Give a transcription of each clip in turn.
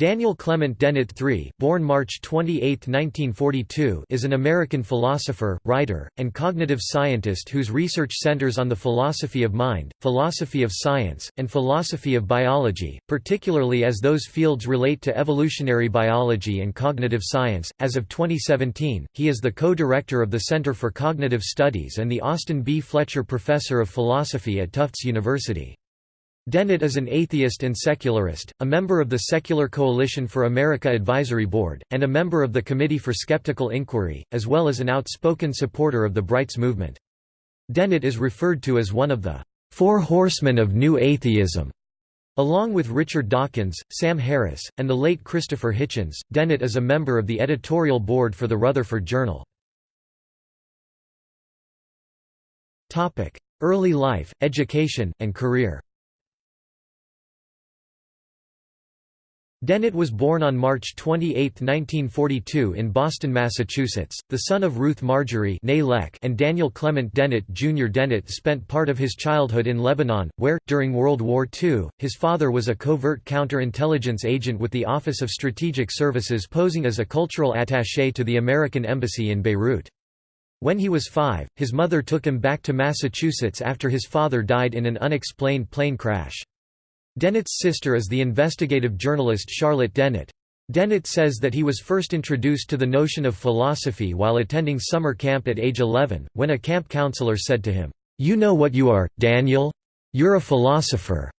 Daniel Clement Dennett III born March 28, 1942, is an American philosopher, writer, and cognitive scientist whose research centers on the philosophy of mind, philosophy of science, and philosophy of biology, particularly as those fields relate to evolutionary biology and cognitive science. As of 2017, he is the co-director of the Center for Cognitive Studies and the Austin B. Fletcher Professor of Philosophy at Tufts University. Dennett is an atheist and secularist, a member of the Secular Coalition for America Advisory Board, and a member of the Committee for Skeptical Inquiry, as well as an outspoken supporter of the Brights movement. Dennett is referred to as one of the Four Horsemen of New Atheism. Along with Richard Dawkins, Sam Harris, and the late Christopher Hitchens, Dennett is a member of the editorial board for the Rutherford Journal. Early life, education, and career Dennett was born on March 28, 1942 in Boston, Massachusetts, the son of Ruth Marjorie and Daniel Clement Dennett Jr. Dennett spent part of his childhood in Lebanon, where, during World War II, his father was a covert counterintelligence agent with the Office of Strategic Services posing as a cultural attaché to the American Embassy in Beirut. When he was five, his mother took him back to Massachusetts after his father died in an unexplained plane crash. Dennett's sister is the investigative journalist Charlotte Dennett. Dennett says that he was first introduced to the notion of philosophy while attending summer camp at age 11, when a camp counselor said to him, "'You know what you are, Daniel? You're a philosopher.'"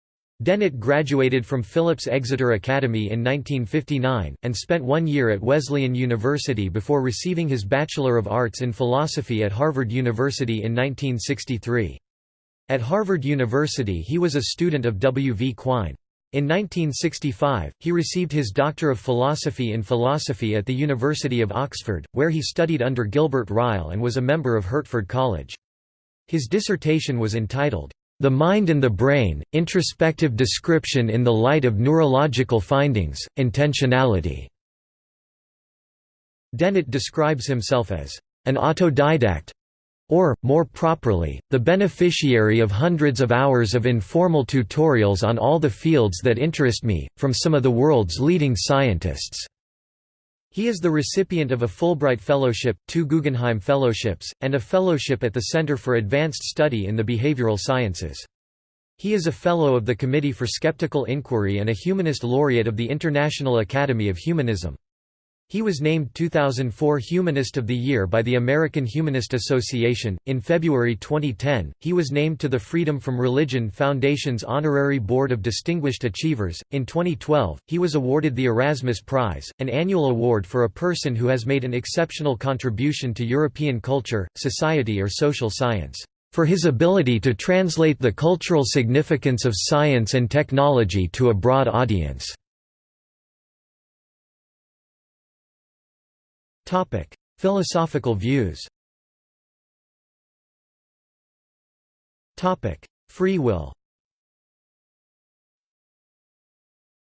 Dennett graduated from Phillips Exeter Academy in 1959, and spent one year at Wesleyan University before receiving his Bachelor of Arts in Philosophy at Harvard University in 1963. At Harvard University he was a student of W. V. Quine. In 1965, he received his Doctor of Philosophy in Philosophy at the University of Oxford, where he studied under Gilbert Ryle and was a member of Hertford College. His dissertation was entitled, "'The Mind and the Brain, Introspective Description in the Light of Neurological Findings, Intentionality". Dennett describes himself as, "'an autodidact, or, more properly, the beneficiary of hundreds of hours of informal tutorials on all the fields that interest me, from some of the world's leading scientists." He is the recipient of a Fulbright Fellowship, two Guggenheim Fellowships, and a fellowship at the Center for Advanced Study in the Behavioral Sciences. He is a Fellow of the Committee for Skeptical Inquiry and a Humanist Laureate of the International Academy of Humanism. He was named 2004 Humanist of the Year by the American Humanist Association. In February 2010, he was named to the Freedom from Religion Foundation's Honorary Board of Distinguished Achievers. In 2012, he was awarded the Erasmus Prize, an annual award for a person who has made an exceptional contribution to European culture, society, or social science. For his ability to translate the cultural significance of science and technology to a broad audience. Philosophical views Free will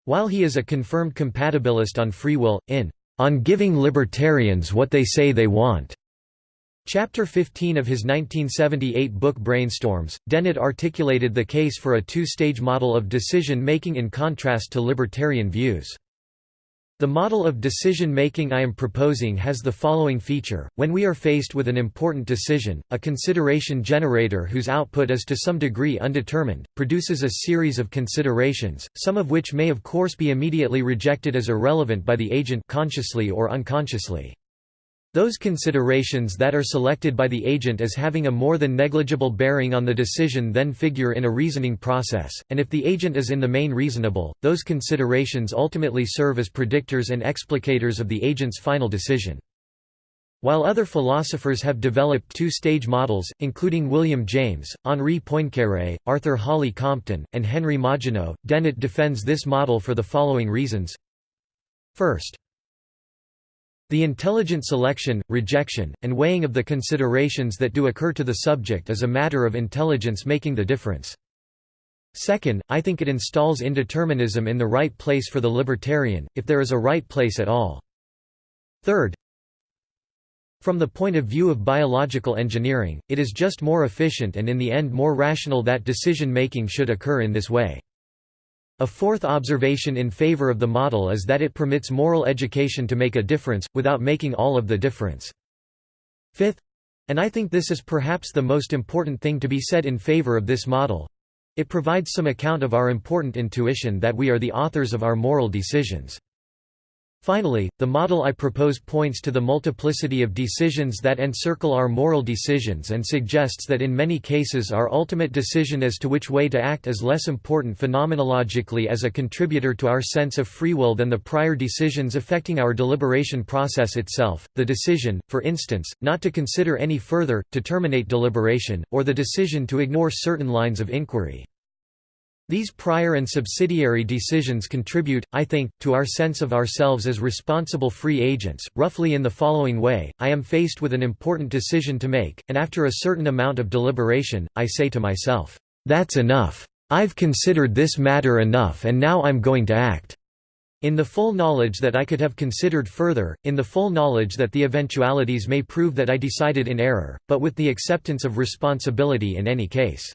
While he is a confirmed compatibilist on free will, in On Giving Libertarians What They Say They Want, Chapter 15 of his 1978 book Brainstorms, Dennett articulated the case for a two-stage model of decision-making in contrast to libertarian views. The model of decision-making I am proposing has the following feature, when we are faced with an important decision, a consideration generator whose output is to some degree undetermined, produces a series of considerations, some of which may of course be immediately rejected as irrelevant by the agent consciously or unconsciously. Those considerations that are selected by the agent as having a more than negligible bearing on the decision then figure in a reasoning process, and if the agent is in the main reasonable, those considerations ultimately serve as predictors and explicators of the agent's final decision. While other philosophers have developed two-stage models, including William James, Henri Poincaré, Arthur Holly Compton, and Henry Margenau, Dennett defends this model for the following reasons. First, the intelligent selection, rejection, and weighing of the considerations that do occur to the subject is a matter of intelligence making the difference. Second, I think it installs indeterminism in the right place for the libertarian, if there is a right place at all. Third, from the point of view of biological engineering, it is just more efficient and in the end more rational that decision-making should occur in this way. A fourth observation in favor of the model is that it permits moral education to make a difference, without making all of the difference. Fifth, and I think this is perhaps the most important thing to be said in favor of this model, it provides some account of our important intuition that we are the authors of our moral decisions. Finally, the model I propose points to the multiplicity of decisions that encircle our moral decisions and suggests that in many cases our ultimate decision as to which way to act is less important phenomenologically as a contributor to our sense of free will than the prior decisions affecting our deliberation process itself, the decision, for instance, not to consider any further, to terminate deliberation, or the decision to ignore certain lines of inquiry. These prior and subsidiary decisions contribute, I think, to our sense of ourselves as responsible free agents, roughly in the following way, I am faced with an important decision to make, and after a certain amount of deliberation, I say to myself, "'That's enough. I've considered this matter enough and now I'm going to act." In the full knowledge that I could have considered further, in the full knowledge that the eventualities may prove that I decided in error, but with the acceptance of responsibility in any case.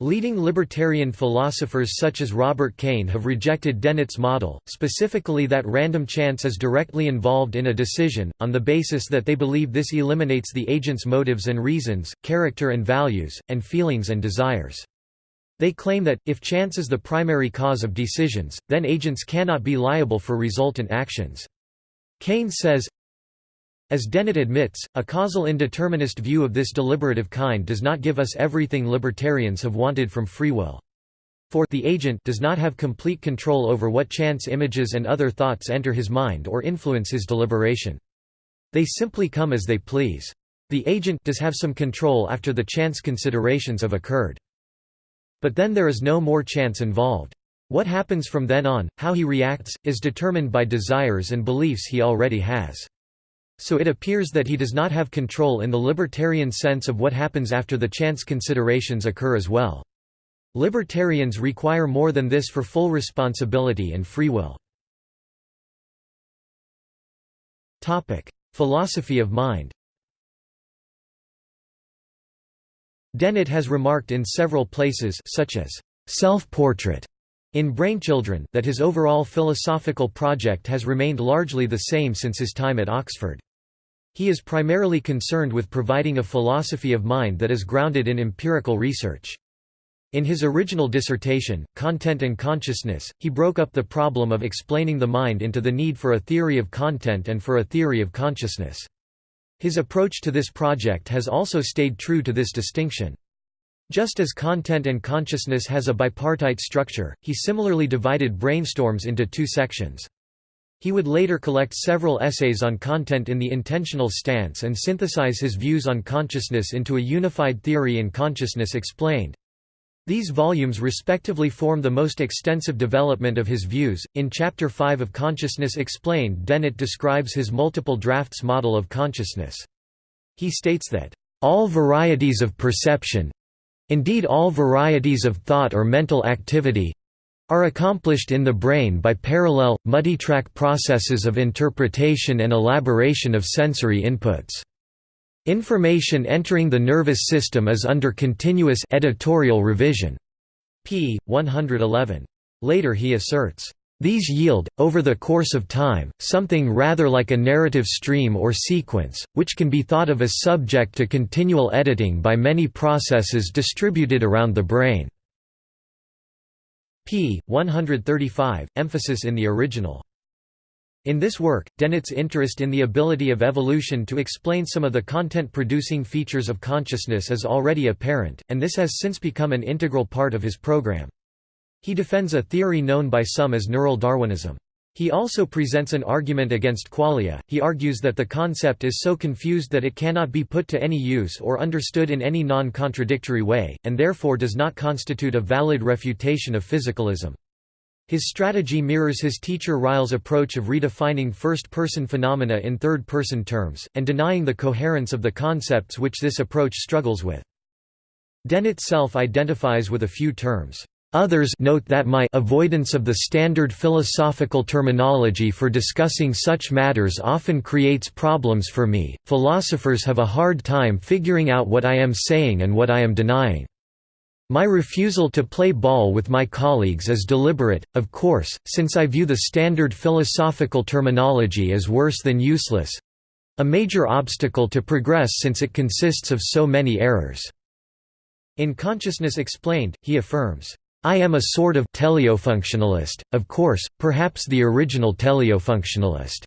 Leading libertarian philosophers such as Robert Kane have rejected Dennett's model, specifically that random chance is directly involved in a decision, on the basis that they believe this eliminates the agent's motives and reasons, character and values, and feelings and desires. They claim that, if chance is the primary cause of decisions, then agents cannot be liable for resultant actions. Kane says, as Dennett admits, a causal indeterminist view of this deliberative kind does not give us everything libertarians have wanted from free will. For the agent does not have complete control over what chance images and other thoughts enter his mind or influence his deliberation. They simply come as they please. The agent does have some control after the chance considerations have occurred. But then there is no more chance involved. What happens from then on, how he reacts, is determined by desires and beliefs he already has. So it appears that he does not have control in the libertarian sense of what happens after the chance considerations occur as well. Libertarians require more than this for full responsibility and free will. Philosophy of mind Dennett has remarked in several places such as self-portrait in Brainchildren that his overall philosophical project has remained largely the same since his time at Oxford. He is primarily concerned with providing a philosophy of mind that is grounded in empirical research. In his original dissertation, Content and Consciousness, he broke up the problem of explaining the mind into the need for a theory of content and for a theory of consciousness. His approach to this project has also stayed true to this distinction. Just as content and consciousness has a bipartite structure, he similarly divided brainstorms into two sections. He would later collect several essays on content in the intentional stance and synthesize his views on consciousness into a unified theory in Consciousness Explained. These volumes respectively form the most extensive development of his views. In Chapter 5 of Consciousness Explained, Dennett describes his multiple drafts model of consciousness. He states that, all varieties of perception indeed all varieties of thought or mental activity are accomplished in the brain by parallel, multitrack processes of interpretation and elaboration of sensory inputs. Information entering the nervous system is under continuous editorial revision. p. 111. Later he asserts, these yield, over the course of time, something rather like a narrative stream or sequence, which can be thought of as subject to continual editing by many processes distributed around the brain p. 135, emphasis in the original. In this work, Dennett's interest in the ability of evolution to explain some of the content-producing features of consciousness is already apparent, and this has since become an integral part of his program. He defends a theory known by some as neural Darwinism. He also presents an argument against qualia. He argues that the concept is so confused that it cannot be put to any use or understood in any non contradictory way, and therefore does not constitute a valid refutation of physicalism. His strategy mirrors his teacher Ryle's approach of redefining first person phenomena in third person terms, and denying the coherence of the concepts which this approach struggles with. Dennett self identifies with a few terms. Others note that my avoidance of the standard philosophical terminology for discussing such matters often creates problems for me. Philosophers have a hard time figuring out what I am saying and what I am denying. My refusal to play ball with my colleagues is deliberate, of course, since I view the standard philosophical terminology as worse than useless—a major obstacle to progress since it consists of so many errors." In Consciousness Explained, he affirms, I am a sort of teleofunctionalist, of course, perhaps the original teleofunctionalist.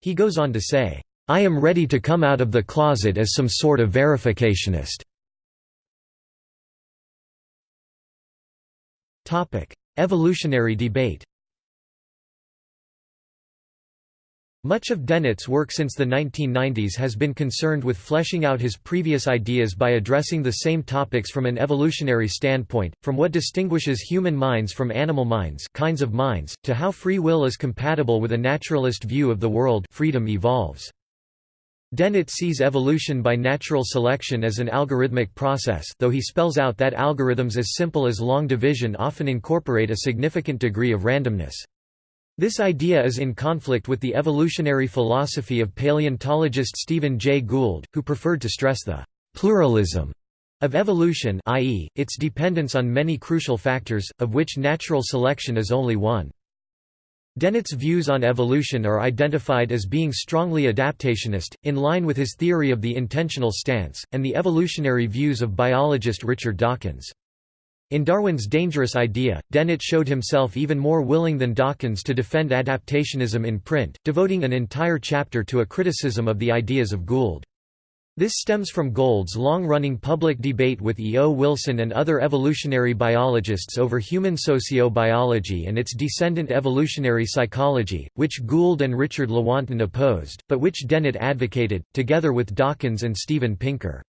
He goes on to say, I am ready to come out of the closet as some sort of verificationist. Evolutionary debate Much of Dennett's work since the 1990s has been concerned with fleshing out his previous ideas by addressing the same topics from an evolutionary standpoint, from what distinguishes human minds from animal minds kinds of minds, to how free will is compatible with a naturalist view of the world freedom evolves. Dennett sees evolution by natural selection as an algorithmic process though he spells out that algorithms as simple as long division often incorporate a significant degree of randomness. This idea is in conflict with the evolutionary philosophy of paleontologist Stephen Jay Gould, who preferred to stress the «pluralism» of evolution i.e., its dependence on many crucial factors, of which natural selection is only one. Dennett's views on evolution are identified as being strongly adaptationist, in line with his theory of the intentional stance, and the evolutionary views of biologist Richard Dawkins. In Darwin's Dangerous Idea, Dennett showed himself even more willing than Dawkins to defend adaptationism in print, devoting an entire chapter to a criticism of the ideas of Gould. This stems from Gould's long-running public debate with E. O. Wilson and other evolutionary biologists over human sociobiology and its descendant evolutionary psychology, which Gould and Richard Lewontin opposed, but which Dennett advocated, together with Dawkins and Steven Pinker.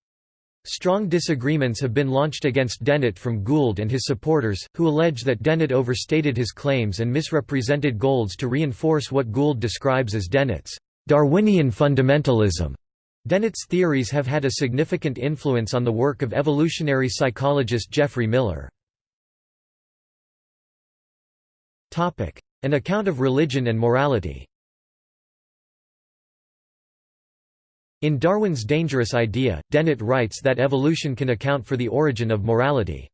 Strong disagreements have been launched against Dennett from Gould and his supporters, who allege that Dennett overstated his claims and misrepresented Gould's to reinforce what Gould describes as Dennett's Darwinian fundamentalism. Dennett's theories have had a significant influence on the work of evolutionary psychologist Geoffrey Miller. An account of religion and morality In Darwin's Dangerous Idea, Dennett writes that evolution can account for the origin of morality.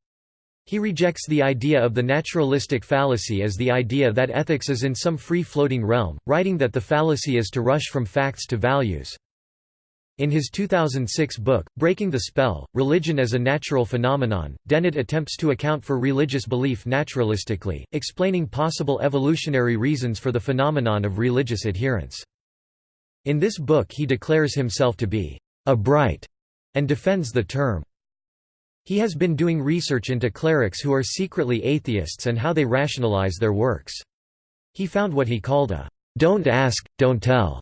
He rejects the idea of the naturalistic fallacy as the idea that ethics is in some free-floating realm, writing that the fallacy is to rush from facts to values. In his 2006 book, Breaking the Spell, Religion as a Natural Phenomenon, Dennett attempts to account for religious belief naturalistically, explaining possible evolutionary reasons for the phenomenon of religious adherence. In this book he declares himself to be a bright and defends the term. He has been doing research into clerics who are secretly atheists and how they rationalize their works. He found what he called a don't ask, don't tell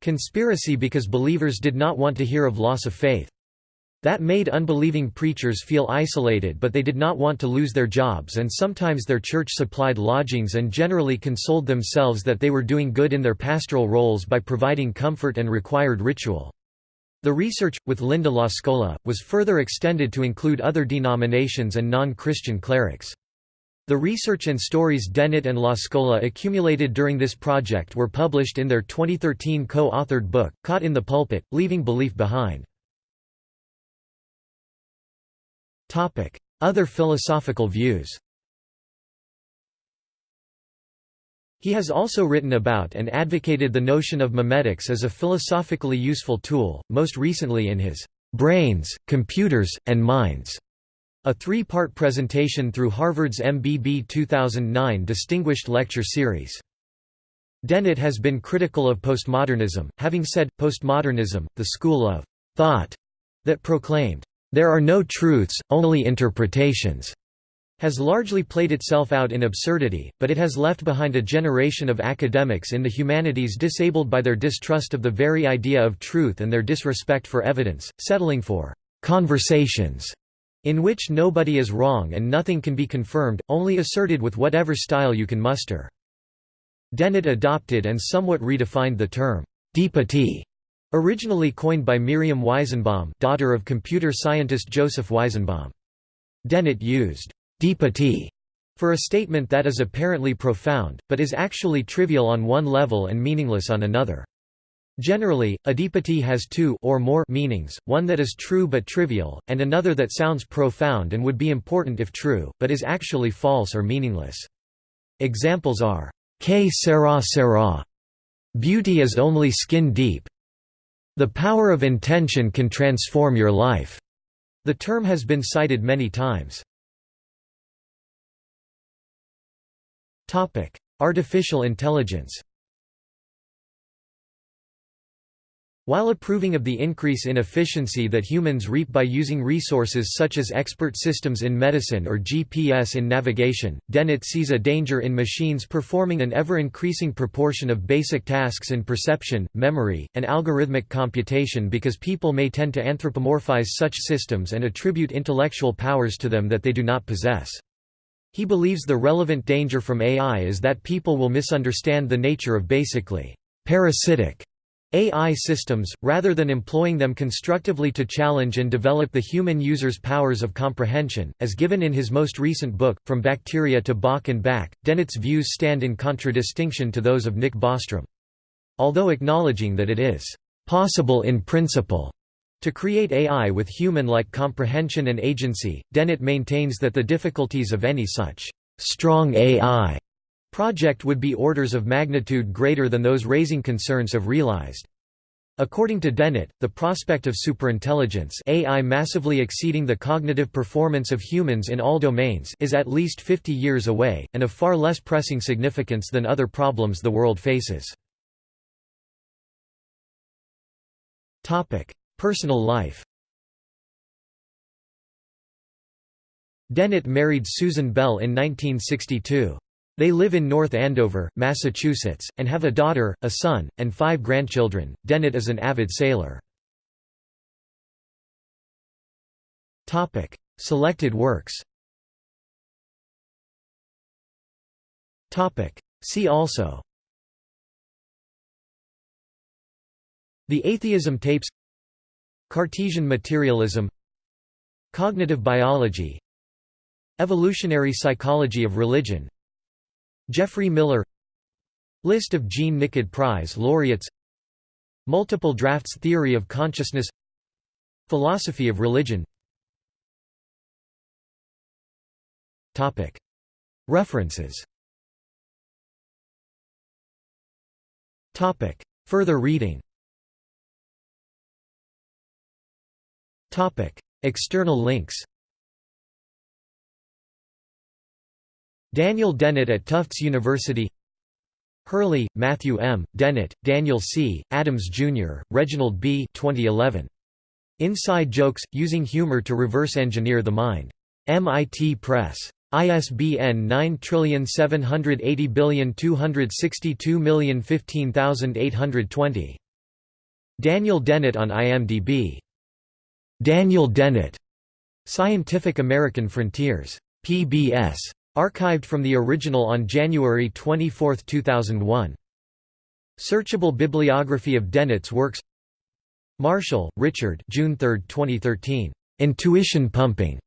Conspiracy because believers did not want to hear of loss of faith. That made unbelieving preachers feel isolated but they did not want to lose their jobs and sometimes their church supplied lodgings and generally consoled themselves that they were doing good in their pastoral roles by providing comfort and required ritual. The research, with Linda LaScola, was further extended to include other denominations and non-Christian clerics. The research and stories Dennett and LaScola accumulated during this project were published in their 2013 co-authored book, Caught in the Pulpit, Leaving Belief Behind. Other philosophical views He has also written about and advocated the notion of memetics as a philosophically useful tool, most recently in his "'Brains, Computers, and Minds' A three-part presentation through Harvard's MBB 2009 Distinguished Lecture Series. Dennett has been critical of postmodernism, having said, postmodernism, the school of thought that proclaimed, "...there are no truths, only interpretations." has largely played itself out in absurdity, but it has left behind a generation of academics in the humanities disabled by their distrust of the very idea of truth and their disrespect for evidence, settling for «conversations» in which nobody is wrong and nothing can be confirmed, only asserted with whatever style you can muster. Dennett adopted and somewhat redefined the term, deepity, originally coined by Miriam Weizenbaum daughter of computer scientist Joseph Weizenbaum. Dennett used deepity for a statement that is apparently profound, but is actually trivial on one level and meaningless on another. Generally, a deepity has two or more meanings, one that is true but trivial, and another that sounds profound and would be important if true, but is actually false or meaningless. Examples are, Que sera sera, beauty is only skin deep, the power of intention can transform your life. The term has been cited many times. Artificial intelligence While approving of the increase in efficiency that humans reap by using resources such as expert systems in medicine or GPS in navigation, Dennett sees a danger in machines performing an ever-increasing proportion of basic tasks in perception, memory, and algorithmic computation because people may tend to anthropomorphize such systems and attribute intellectual powers to them that they do not possess. He believes the relevant danger from AI is that people will misunderstand the nature of basically parasitic AI systems, rather than employing them constructively to challenge and develop the human user's powers of comprehension, as given in his most recent book, From Bacteria to Bach and Back, Dennett's views stand in contradistinction to those of Nick Bostrom. Although acknowledging that it is «possible in principle» to create AI with human-like comprehension and agency, Dennett maintains that the difficulties of any such «strong AI» project would be orders of magnitude greater than those raising concerns have realized. According to Dennett, the prospect of superintelligence AI massively exceeding the cognitive performance of humans in all domains is at least 50 years away, and of far less pressing significance than other problems the world faces. Personal life Dennett married Susan Bell in 1962. They live in North Andover, Massachusetts, and have a daughter, a son, and five grandchildren. Dennett is an avid sailor. Topic: Selected works. Topic: See also. The Atheism Tapes Cartesian materialism Cognitive biology Evolutionary psychology of religion Geoffrey Miller List of Jean Nicod Prize laureates Multiple drafts theory of consciousness Philosophy of religion. References. Further reading. External links Daniel Dennett at Tufts University Hurley, Matthew M., Dennett, Daniel C., Adams Jr., Reginald B. 2011. Inside Jokes – Using Humor to Reverse Engineer the Mind. MIT Press. ISBN 9780262015820. Daniel Dennett on IMDb. Daniel Dennett. Scientific American Frontiers. PBS. Archived from the original on January 24, 2001. Searchable bibliography of Dennett's works Marshall, Richard June 3, 2013. Intuition Pumping.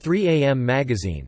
3 AM Magazine.